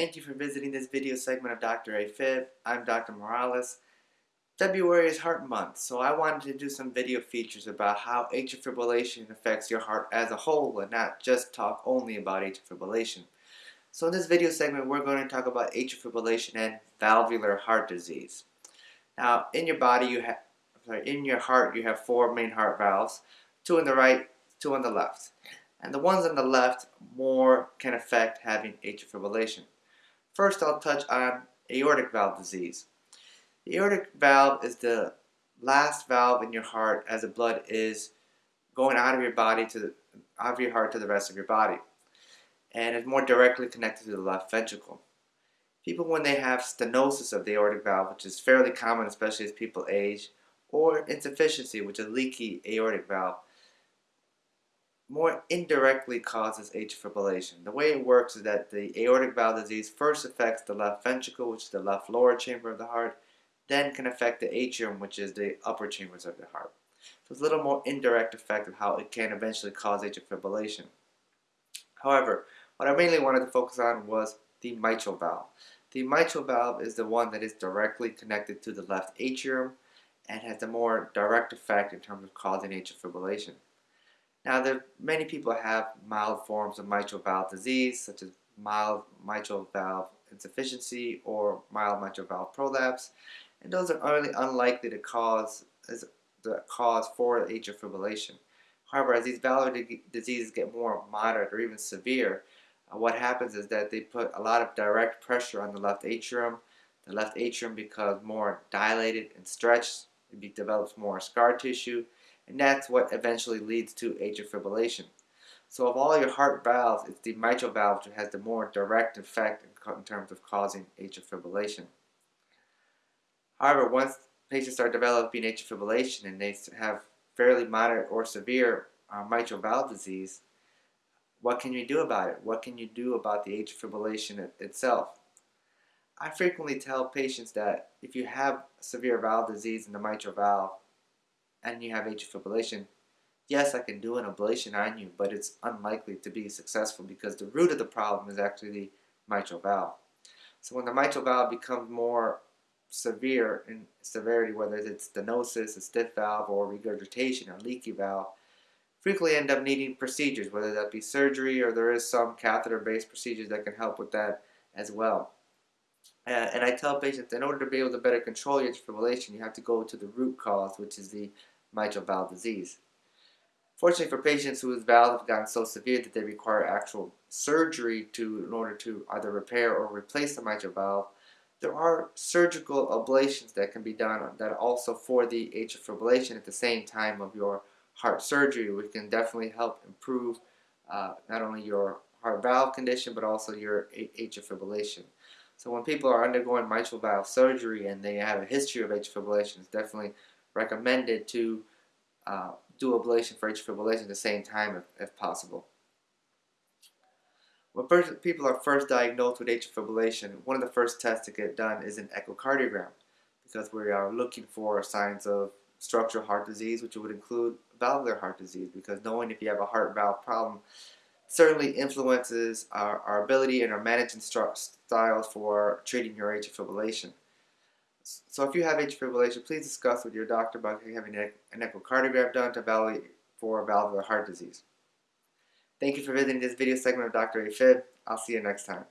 Thank you for visiting this video segment of Dr. AFib. I'm Dr. Morales. February is Heart Month, so I wanted to do some video features about how atrial fibrillation affects your heart as a whole and not just talk only about atrial fibrillation. So in this video segment, we're going to talk about atrial fibrillation and valvular heart disease. Now, in your body, you have, in your heart, you have four main heart valves, two on the right, two on the left. And the ones on the left more can affect having atrial fibrillation. First, I'll touch on aortic valve disease. The aortic valve is the last valve in your heart as the blood is going out of your body to the, out of your heart to the rest of your body and it's more directly connected to the left ventricle. People when they have stenosis of the aortic valve, which is fairly common especially as people age, or insufficiency, which is leaky aortic valve, more indirectly causes atrial fibrillation. The way it works is that the aortic valve disease first affects the left ventricle, which is the left lower chamber of the heart, then can affect the atrium, which is the upper chambers of the heart. So it's a little more indirect effect of how it can eventually cause atrial fibrillation. However, what I mainly wanted to focus on was the mitral valve. The mitral valve is the one that is directly connected to the left atrium and has a more direct effect in terms of causing atrial fibrillation. Now, there many people have mild forms of mitral valve disease, such as mild mitral valve insufficiency or mild mitral valve prolapse, and those are only unlikely to cause as the cause for atrial fibrillation. However, as these valvular diseases get more moderate or even severe, uh, what happens is that they put a lot of direct pressure on the left atrium. The left atrium becomes more dilated and stretched. It develops more scar tissue and that's what eventually leads to atrial fibrillation. So of all your heart valves, it's the mitral valve which has the more direct effect in terms of causing atrial fibrillation. However, once patients start developing atrial fibrillation and they have fairly moderate or severe uh, mitral valve disease, what can you do about it? What can you do about the atrial fibrillation it, itself? I frequently tell patients that if you have severe valve disease in the mitral valve, and you have atrial fibrillation, yes, I can do an ablation on you, but it's unlikely to be successful because the root of the problem is actually the mitral valve. So when the mitral valve becomes more severe in severity, whether it's stenosis, a stiff valve, or regurgitation, or leaky valve, frequently end up needing procedures, whether that be surgery or there is some catheter-based procedures that can help with that as well. Uh, and I tell patients in order to be able to better control your fibrillation, you have to go to the root cause, which is the mitral valve disease. Fortunately for patients whose valves have gotten so severe that they require actual surgery to, in order to either repair or replace the mitral valve, there are surgical ablations that can be done that also for the atrial fibrillation at the same time of your heart surgery, which can definitely help improve uh, not only your heart valve condition but also your atrial fibrillation. So when people are undergoing mitral valve surgery and they have a history of atrial fibrillation, it's definitely recommended to uh, do ablation for atrial fibrillation at the same time if, if possible. When people are first diagnosed with atrial fibrillation, one of the first tests to get done is an echocardiogram because we are looking for signs of structural heart disease, which would include valvular heart disease because knowing if you have a heart valve problem certainly influences our, our ability and our management styles for treating your atrial fibrillation. So if you have atrial fibrillation, please discuss with your doctor about having an echocardiogram done to evaluate for valvular heart disease. Thank you for visiting this video segment of Dr. AFib. I'll see you next time.